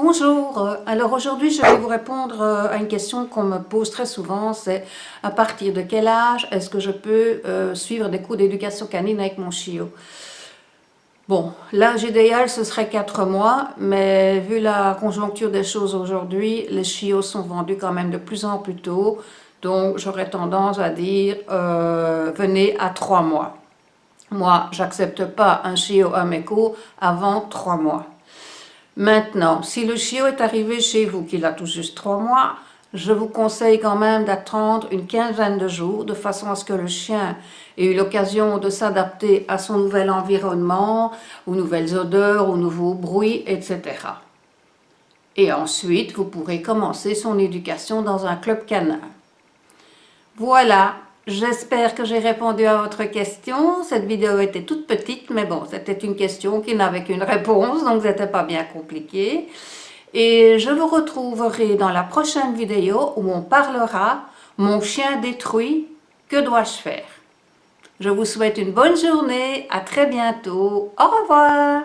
Bonjour, euh, alors aujourd'hui je vais vous répondre euh, à une question qu'on me pose très souvent, c'est à partir de quel âge est-ce que je peux euh, suivre des cours d'éducation canine avec mon chiot? Bon, l'âge idéal ce serait 4 mois, mais vu la conjoncture des choses aujourd'hui, les chiots sont vendus quand même de plus en plus tôt, donc j'aurais tendance à dire venez à 3 mois. Moi, j'accepte pas un chiot à mes cours avant 3 mois. Maintenant, si le chiot est arrivé chez vous, qu'il a tout juste trois mois, je vous conseille quand même d'attendre une quinzaine de jours de façon à ce que le chien ait eu l'occasion de s'adapter à son nouvel environnement, aux nouvelles odeurs, aux nouveaux bruits, etc. Et ensuite, vous pourrez commencer son éducation dans un club canin. Voilà, J'espère que j'ai répondu à votre question. Cette vidéo était toute petite, mais bon, c'était une question qui n'avait qu'une réponse, donc c'était pas bien compliqué. Et je vous retrouverai dans la prochaine vidéo où on parlera « Mon chien détruit, que dois-je faire ?» Je vous souhaite une bonne journée, à très bientôt, au revoir